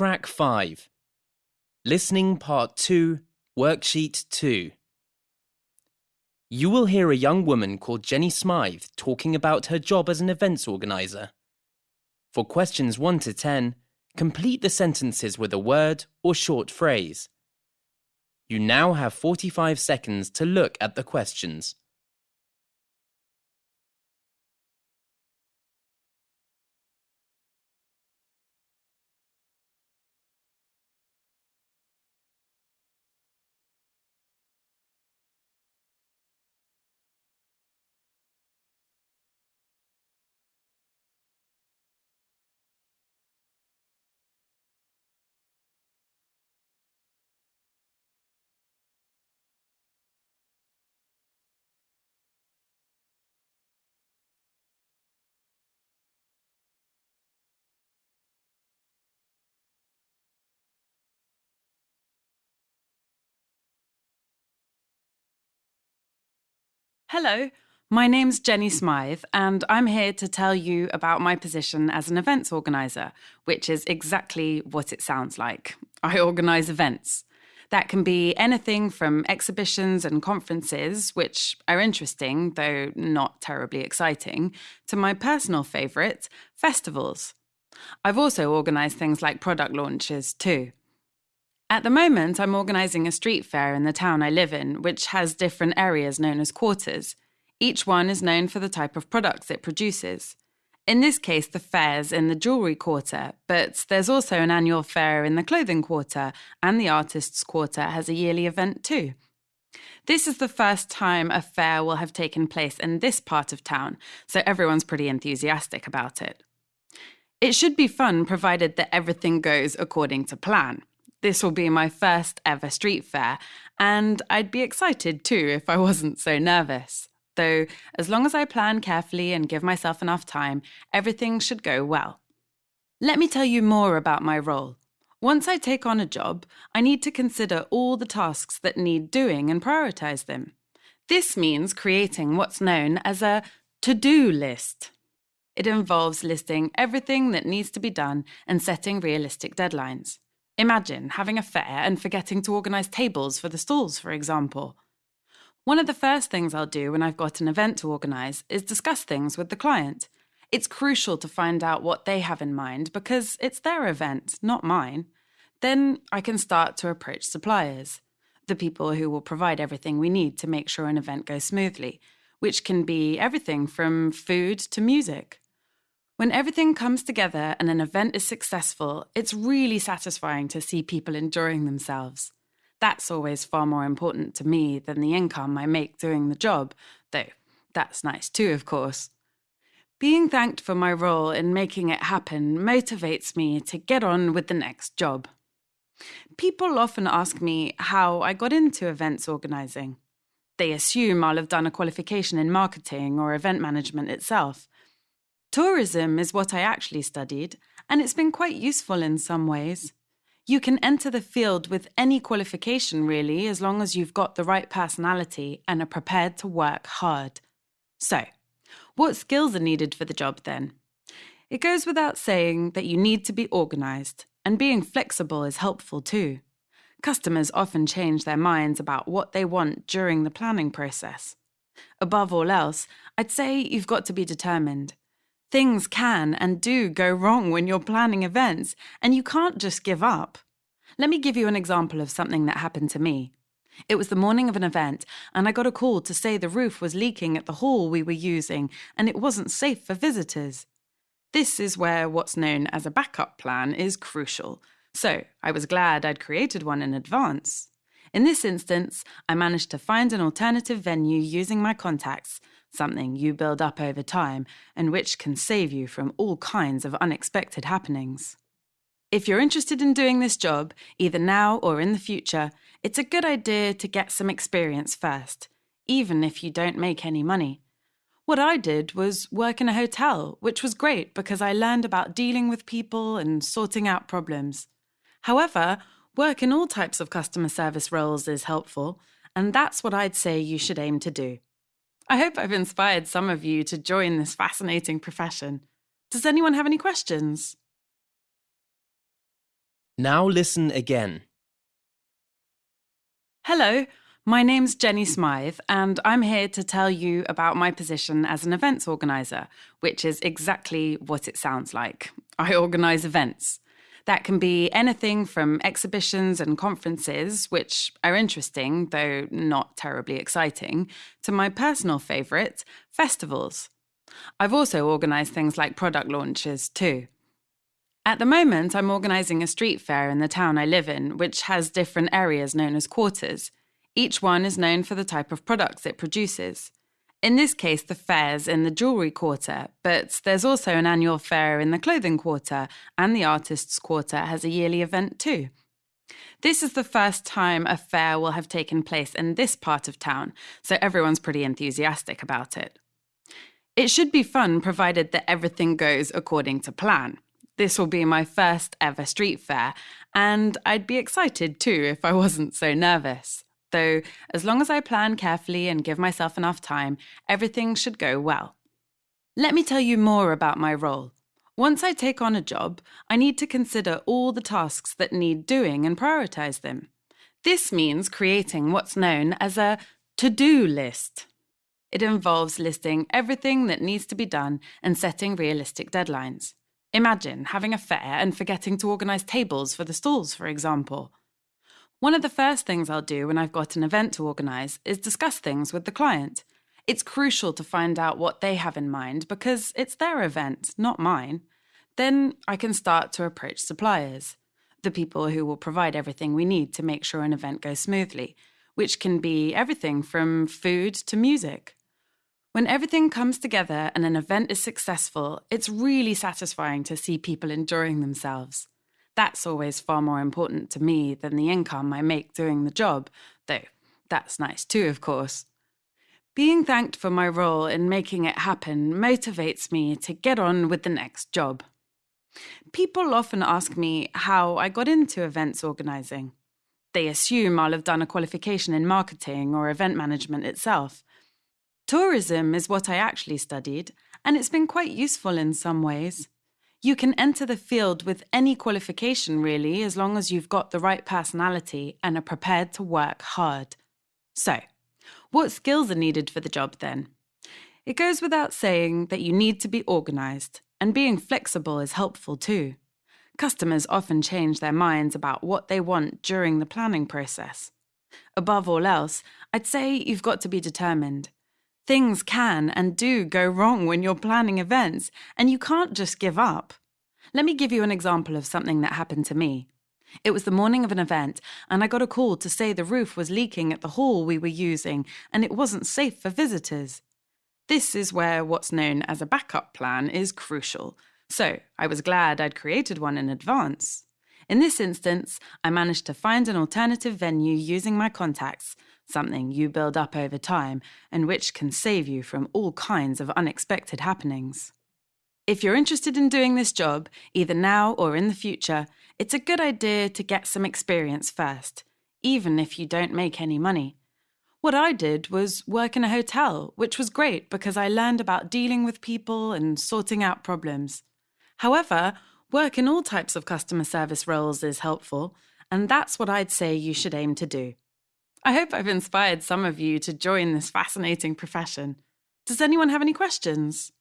Track 5 Listening Part 2, Worksheet 2. You will hear a young woman called Jenny Smythe talking about her job as an events organizer. For questions 1 to 10, complete the sentences with a word or short phrase. You now have 45 seconds to look at the questions. Hello, my name's Jenny Smythe, and I'm here to tell you about my position as an events organiser, which is exactly what it sounds like. I organise events. That can be anything from exhibitions and conferences, which are interesting, though not terribly exciting, to my personal favourite, festivals. I've also organised things like product launches too. At the moment, I'm organising a street fair in the town I live in, which has different areas known as quarters. Each one is known for the type of products it produces. In this case, the fair's in the jewellery quarter, but there's also an annual fair in the clothing quarter, and the artists' quarter has a yearly event too. This is the first time a fair will have taken place in this part of town, so everyone's pretty enthusiastic about it. It should be fun provided that everything goes according to plan. This will be my first ever street fair, and I'd be excited too if I wasn't so nervous. Though, as long as I plan carefully and give myself enough time, everything should go well. Let me tell you more about my role. Once I take on a job, I need to consider all the tasks that need doing and prioritize them. This means creating what's known as a to do list. It involves listing everything that needs to be done and setting realistic deadlines. Imagine having a fair and forgetting to organise tables for the stalls, for example. One of the first things I'll do when I've got an event to organise is discuss things with the client. It's crucial to find out what they have in mind because it's their event, not mine. Then I can start to approach suppliers, the people who will provide everything we need to make sure an event goes smoothly, which can be everything from food to music. When everything comes together and an event is successful, it's really satisfying to see people enjoying themselves. That's always far more important to me than the income I make doing the job, though that's nice too, of course. Being thanked for my role in making it happen motivates me to get on with the next job. People often ask me how I got into events organising. They assume I'll have done a qualification in marketing or event management itself. Tourism is what I actually studied, and it's been quite useful in some ways. You can enter the field with any qualification, really, as long as you've got the right personality and are prepared to work hard. So, what skills are needed for the job then? It goes without saying that you need to be organised, and being flexible is helpful too. Customers often change their minds about what they want during the planning process. Above all else, I'd say you've got to be determined. Things can and do go wrong when you're planning events, and you can't just give up. Let me give you an example of something that happened to me. It was the morning of an event, and I got a call to say the roof was leaking at the hall we were using and it wasn't safe for visitors. This is where what's known as a backup plan is crucial, so I was glad I'd created one in advance. In this instance, I managed to find an alternative venue using my contacts, something you build up over time and which can save you from all kinds of unexpected happenings. If you're interested in doing this job, either now or in the future, it's a good idea to get some experience first, even if you don't make any money. What I did was work in a hotel, which was great because I learned about dealing with people and sorting out problems. However, work in all types of customer service roles is helpful, and that's what I'd say you should aim to do. I hope I've inspired some of you to join this fascinating profession. Does anyone have any questions? Now listen again. Hello, my name's Jenny Smythe, and I'm here to tell you about my position as an events organiser, which is exactly what it sounds like. I organise events. That can be anything from exhibitions and conferences, which are interesting, though not terribly exciting, to my personal favourite, festivals. I've also organised things like product launches too. At the moment, I'm organising a street fair in the town I live in, which has different areas known as quarters. Each one is known for the type of products it produces. In this case, the fair's in the jewellery quarter, but there's also an annual fair in the clothing quarter, and the artists' quarter has a yearly event too. This is the first time a fair will have taken place in this part of town, so everyone's pretty enthusiastic about it. It should be fun provided that everything goes according to plan. This will be my first ever street fair, and I'd be excited too if I wasn't so nervous. Though, as long as I plan carefully and give myself enough time, everything should go well. Let me tell you more about my role. Once I take on a job, I need to consider all the tasks that need doing and prioritize them. This means creating what's known as a to do list. It involves listing everything that needs to be done and setting realistic deadlines. Imagine having a fair and forgetting to organise tables for the stalls, for example. One of the first things I'll do when I've got an event to organise is discuss things with the client. It's crucial to find out what they have in mind because it's their event, not mine. Then I can start to approach suppliers, the people who will provide everything we need to make sure an event goes smoothly, which can be everything from food to music. When everything comes together and an event is successful, it's really satisfying to see people enjoying themselves. That's always far more important to me than the income I make doing the job, though that's nice too, of course. Being thanked for my role in making it happen motivates me to get on with the next job. People often ask me how I got into events organising. They assume I'll have done a qualification in marketing or event management itself. Tourism is what I actually studied, and it's been quite useful in some ways. You can enter the field with any qualification, really, as long as you've got the right personality and are prepared to work hard. So, what skills are needed for the job then? It goes without saying that you need to be organised, and being flexible is helpful too. Customers often change their minds about what they want during the planning process. Above all else, I'd say you've got to be determined. Things can and do go wrong when you're planning events, and you can't just give up. Let me give you an example of something that happened to me. It was the morning of an event, and I got a call to say the roof was leaking at the hall we were using, and it wasn't safe for visitors. This is where what's known as a backup plan is crucial, so I was glad I'd created one in advance. In this instance, I managed to find an alternative venue using my contacts, something you build up over time and which can save you from all kinds of unexpected happenings. If you're interested in doing this job, either now or in the future, it's a good idea to get some experience first, even if you don't make any money. What I did was work in a hotel, which was great because I learned about dealing with people and sorting out problems. However, work in all types of customer service roles is helpful, and that's what I'd say you should aim to do. I hope I've inspired some of you to join this fascinating profession. Does anyone have any questions?